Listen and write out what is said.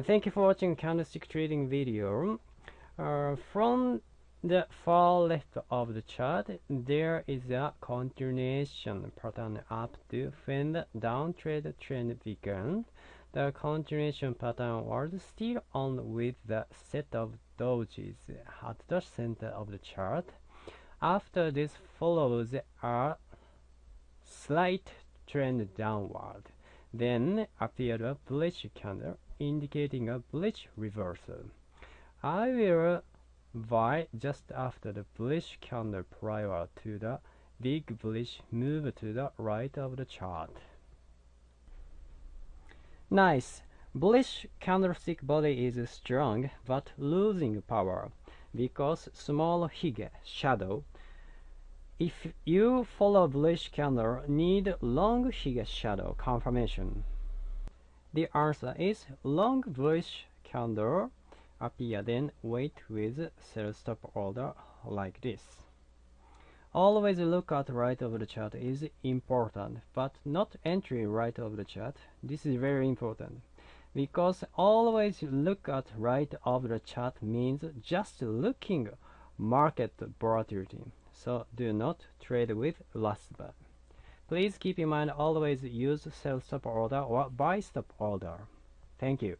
And thank you for watching candlestick trading video. Uh, from the far left of the chart, there is a continuation pattern up to when the downtrend trend began. The continuation pattern was still on with the set of dojis at the center of the chart. After this follows a slight trend downward. Then appeared a bullish candle indicating a bullish reversal. I will buy just after the bullish candle prior to the big bullish move to the right of the chart. Nice. Bullish candlestick body is strong but losing power because small hige shadow. If you follow bullish candle, need long hige shadow confirmation. The answer is long bullish candle appear then wait with sell stop order like this. Always look at right of the chart is important, but not entry right of the chart. This is very important because always look at right of the chart means just looking market volatility. So do not trade with last bar. Please keep in mind always use sell stop order or buy stop order. Thank you.